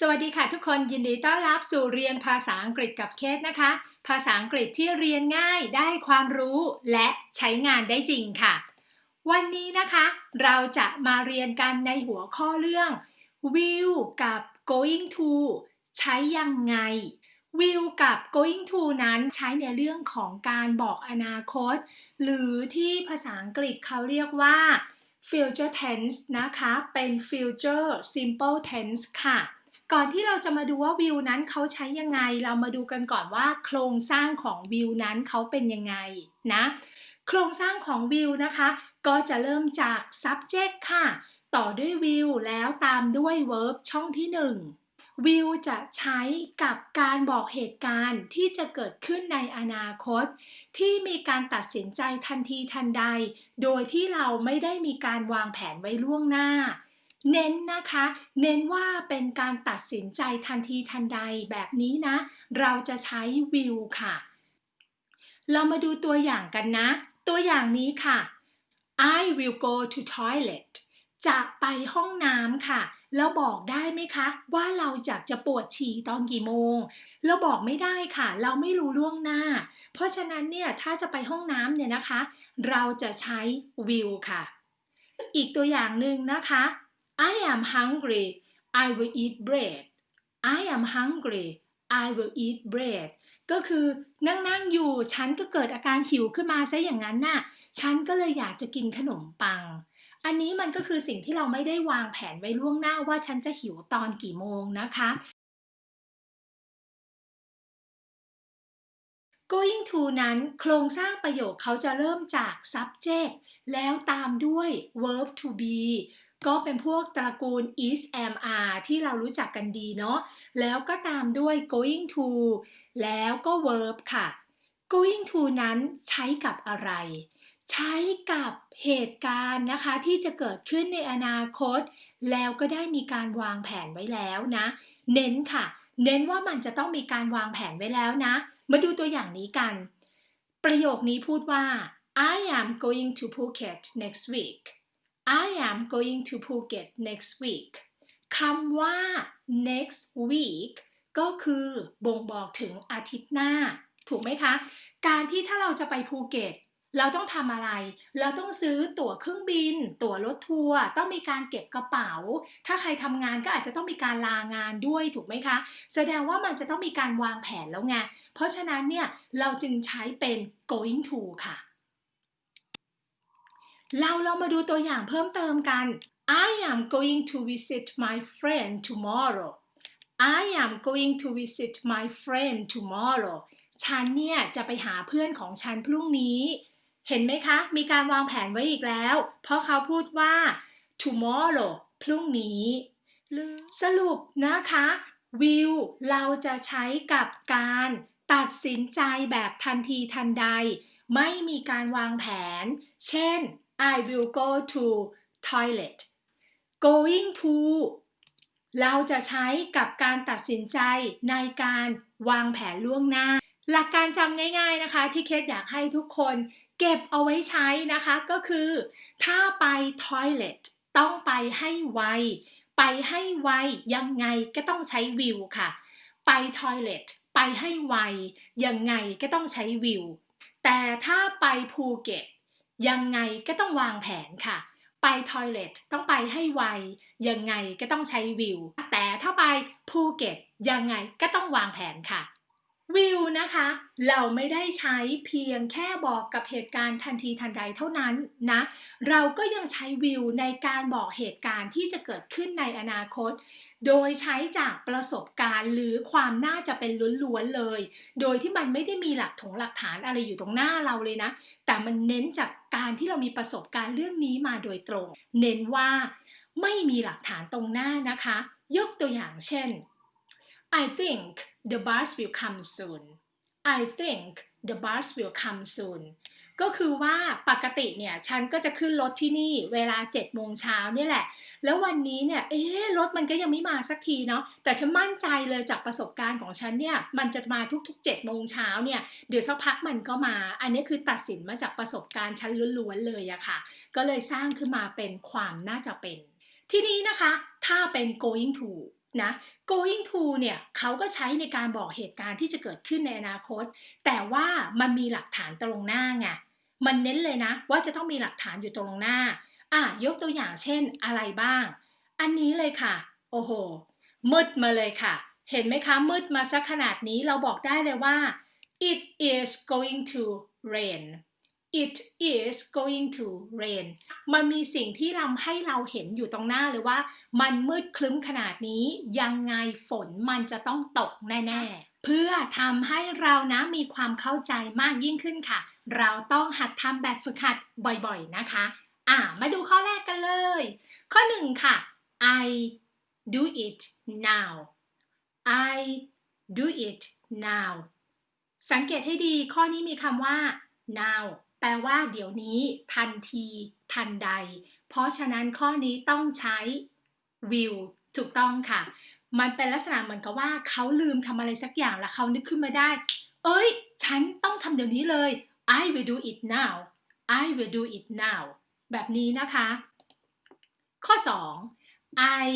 สวัสดีค่ะทุกคนยินดีต้อนรับสู่เรียนภาษาอังกฤษกับเคสนะคะ ภาษาอังกฤษที่เรียนง่ายได้ความรู้และใช้งานได้จริงค่ะ วันนี้นะคะ เราจะมาเรียนกันในหัวข้อเรื่อง will กับ going to ใช้ยังไง will กับ going to นั้นใช้ในเรื่องของการบอกอนาคต หรือที่ภาษาอังกฤษเขาเรียกว่า future tense นะคะ เป็น future simple tense ค่ะ ก่อนที่เราจะมาดูว่าวิวนั้นเขาใช้ยังไง เรามาดูกันก่อนว่าโครงสร้างของวิวนั้นเขาเป็นยังไงนะ โครงสร้างของวิวนะคะ ก็จะเริ่มจาก subject ค่ะ ต่อด้วยวิวแล้วตามด้วย verb ช่องที่ 1 วิวจะใช้กับการบอกเหตุการณ์ที่จะเกิดขึ้นในอนาคต ที่มีการตัดสินใจทันทีทันใด โดยที่เราไม่ได้มีการวางแผนไว้ล่วงหน้า เน้นนะคะ เน้นว่าเป็นการตัดสินใจทันทีทันใดแบบนี้นะ เราจะใช้วิวค่ะ เรามาดูตัวอย่างกันนะ ตัวอย่างนี้ค่ะ I will go to toilet จะไปห้องน้ำค่ะ แล้วบอกได้ไหมคะ ว่าเราอยากจะปวดฉี่ตอนกี่โมง เราบอกไม่ได้ค่ะ เราไม่รู้ล่วงหน้า เพราะฉะนั้นเนี่ยถ้าจะไปห้องน้ำเนี่ยนะคะ เราจะใช้ will ค่ะ อีกตัวอย่างหนึ่งนะคะ I am hungry I will eat bread I am hungry I will eat bread ก็คือนั่งๆอยู่ ฉันก็เกิดอาการหิวขึ้นมาซะอย่างนั้นน่ะ ฉันก็เลยอยากจะกินขนมปัง อันนี้มันก็คือสิ่งที่เราไม่ได้วางแผนไว้ล่วงหน้าว่าฉันจะหิวตอนกี่โมงนะคะ going to นั้นโครงสร้างประโยคเขาจะเริ่มจาก subject แล้วตามด้วย verb to be ก็เป็นพวกตระกูล is am are ที่เรารู้จักกันดีเนาะแล้วก็ตามด้วย going to แล้วก็ verb ค่ะ going to นั้นใช้กับอะไร ใช้กับเหตุการณ์นะคะ ที่จะเกิดขึ้นในอนาคต แล้วก็ได้มีการวางแผนไว้แล้วนะ เน้นค่ะ เน้นว่ามันจะต้องมีการวางแผนไว้แล้วนะ มาดูตัวอย่างนี้กัน ประโยคนี้พูดว่า I am going to Phuket next week I am going to Phuket next week คำว่า next week ก็คือบ่งบอกถึงอาทิตย์หน้า ถูกไหมคะ การที่ถ้าเราจะไปภูเก็ต เราต้องทำอะไร เราต้องซื้อตั๋วเครื่องบิน ตั๋วรถทัวร์ต้องมีการเก็บกระเป๋า ถ้าใครทำงานก็อาจจะต้องมีการลางานด้วยถูกไหมคะ แสดงว่ามันจะต้องมีการวางแผนแล้วไงเพราะฉะนั้นเนี่ยเราจึงใช้เป็น going to ค่ะ เราเรามาดูตัวอย่างเพิ่มเติมกัน I am going to visit my friend tomorrow I am going to visit my friend tomorrow ฉันเนี่ยจะไปหาเพื่อนของฉันพรุ่งนี้ เห็นไหมคะ มีการวางแผนไว้อีกแล้ว เพราะเขาพูดว่า tomorrow พรุ่งนี้ สรุปนะคะ will เราจะใช้กับการตัดสินใจแบบทันทีทันใด ไม่มีการวางแผน เช่น I will go to toilet going to เราจะใช้กับการตัดสินใจในการวางแผนล่วงหน้า หลักการจำง่ายๆนะคะ ที่เคสอยากให้ทุกคนเก็บเอาไว้ใช้นะคะก็คือ ถ้าไป toilet ต้องไปให้ไว ไปให้ไวยังไงก็ต้องใช้วิวค่ะ ไป toilet ไปให้ไวยังไงก็ต้องใช้วิว แต่ถ้าไปภูเก็ต ยังไงก็ต้องวางแผนค่ะ ไปทอยเลทต้องไปให้ไว ยังไงก็ต้องใช้วิว แต่ถ้าไปภูเก็ตยังไงก็ต้องวางแผนค่ะ วิวนะคะ เราไม่ได้ใช้เพียงแค่บอกกับเหตุการณ์ทันทีทันใดเท่านั้นนะ เราก็ยังใช้วิวในการบอกเหตุการณ์ที่จะเกิดขึ้นในอนาคต โดยใช้จากประสบการณ์หรือความน่าจะเป็นล้วนๆเลย โดยที่มันไม่ได้มีหลักถงหลักฐานอะไรอยู่ตรงหน้าเราเลยนะ แต่มันเน้นจากการที่เรามีประสบการณ์เรื่องนี้มาโดยตรง เน้นว่าไม่มีหลักฐานตรงหน้านะคะ ยกตัวอย่างเช่น I think the bus will come soon I think the bus will come soon ก็คือว่าปกติเนี่ยฉันก็จะขึ้นรถที่นี่เวลา7โมงเช้าเนี่ยแหละ แล้ววันนี้เนี่ยเอ๊รถมันก็ยังไม่มาสักทีเนาะแต่ฉันมั่นใจเลยจากประสบการณ์ของฉันเนี่ยมันจะมาทุกๆ7โมงเช้าเนี่ยเดี๋ยวสักพักมันก็มา อันนี้คือตัดสินมาจากประสบการณ์ฉันล้วนๆเลยอะค่ะ ก็เลยสร้างขึ้นมาเป็นความน่าจะเป็น ที่นี้นะคะ ถ้าเป็น going to นะ going to เนี่ยเขาก็ใช้ในการบอกเหตุการณ์ที่จะเกิดขึ้นในอนาคต แต่ว่ามันมีหลักฐานตรงหน้าไงมันเน้นเลยนะ ว่าจะต้องมีหลักฐานอยู่ตรงหน้าอะยกตัวอย่างเช่นอะไรบ้าง อันนี้เลยค่ะ โอ้โห มืดมาเลยค่ะ เห็นไหมคะ มืดมาสักขนาดนี้เราบอกได้เลยว่า it is going to rain it is going to rain มันมีสิ่งที่ทำให้เราเห็นอยู่ตรงหน้าเลยว่า มันมืดคลึ้มขนาดนี้ ยังไงฝนมันจะต้องตกแน่ ๆ เพื่อทำให้เรานะมีความเข้าใจมากยิ่งขึ้นค่ะ เราต้องหัดทำแบบฝึกหัดบ่อยๆนะคะ อ่า มาดูข้อแรกกันเลย ข้อหนึ่งค่ะ I do it now I do it now สังเกตให้ดีข้อนี้มีคำว่า now แปลว่าเดี๋ยวนี้ ทันที ทันใด เพราะฉะนั้นข้อนี้ต้องใช้ will ถูกต้องค่ะ มันเป็นลักษณะเหมือนกับว่าเขาลืมทำอะไรสักอย่างแล้วเขานึกขึ้นมาได้ เอ้ย ฉันต้องทำเดี๋ยวนี้เลย I will do it now I will do it now แบบนี้นะคะ ข้อ 2 I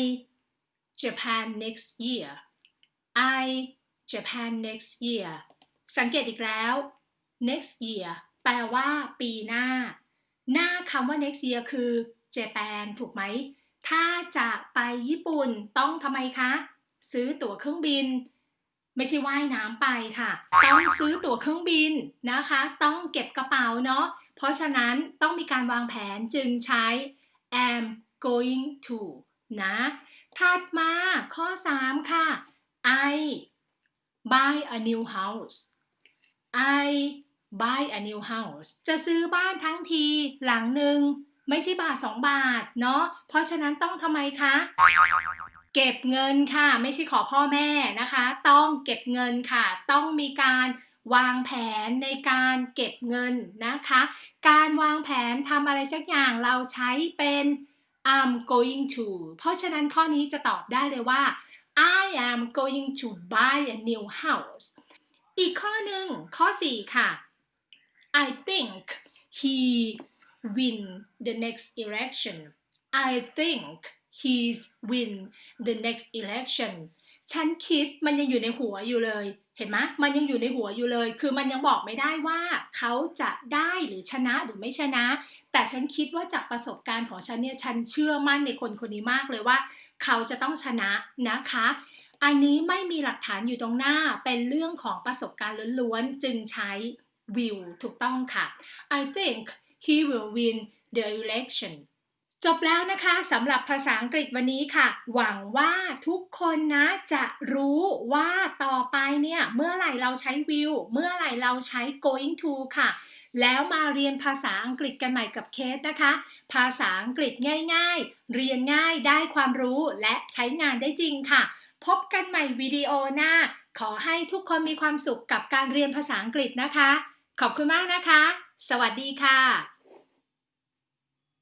Japan next year I Japan next year สังเกตอีกแล้ว next year แปลว่าปีหน้า หน้าคำว่า next year คือ Japan ถูกไหม ถ้าจะไปญี่ปุ่นต้องทำไมคะ ซื้อตั๋วเครื่องบิน ไม่ใช่ว่ายน้ำไปค่ะ ต้องซื้อตั๋วเครื่องบินนะคะ ต้องเก็บกระเป๋าเนาะ เพราะฉะนั้นต้องมีการวางแผนจึงใช้ am going to นะถัดมาข้อ 3 ค่ะ I buy a new house I buy a new house จะซื้อบ้านทั้งทีหลังหนึ่งไม่ใช่บาท 2 บาทเนาะ เพราะฉะนั้นต้องทำไมคะ เก็บเงินค่ะ ไม่ใช่ขอพ่อแม่นะคะ ต้องเก็บเงินค่ะ ต้องมีการวางแผนในการเก็บเงินนะคะ การวางแผนทำอะไรสักอย่างเราใช้เป็น I'm going to เพราะฉะนั้นข้อนี้จะตอบได้เลยว่า I am going to buy a new house อีกข้อหนึ่งข้อ 4 ค่ะ I think he win the next election I think he's win the next election ฉันคิดมันยังอยู่ในหัวอยู่เลย เห็นไหมมันยังอยู่ในหัวอยู่เลย คือมันยังบอกไม่ได้ว่าเขาจะได้หรือชนะหรือไม่ชนะ แต่ฉันคิดว่าจากประสบการณ์ของฉันเนี่ย ฉันเชื่อมั่นในคนคนนี้มากเลยว่า เขาจะต้องชนะนะคะ อันนี้ไม่มีหลักฐานอยู่ตรงหน้า เป็นเรื่องของประสบการณ์ล้วนๆ จึงใช้ will ถูกต้องค่ะ I think he will win the election จบแล้วนะคะสำหรับภาษาอังกฤษวันนี้ค่ะ หวังว่าทุกคนนะจะรู้ว่าต่อไปเนี่ย เมื่อไหร่เราใช้ will เมื่อไหร่เราใช้ going to ค่ะ แล้วมาเรียนภาษาอังกฤษกันใหม่กับเคสนะคะ ภาษาอังกฤษง่าย ๆ เรียนง่ายได้ความรู้และใช้งานได้จริงค่ะ พบกันใหม่วิดีโอหน้า ขอให้ทุกคนมีความสุขกับการเรียนภาษาอังกฤษนะคะ ขอบคุณมากนะคะ สวัสดีค่ะ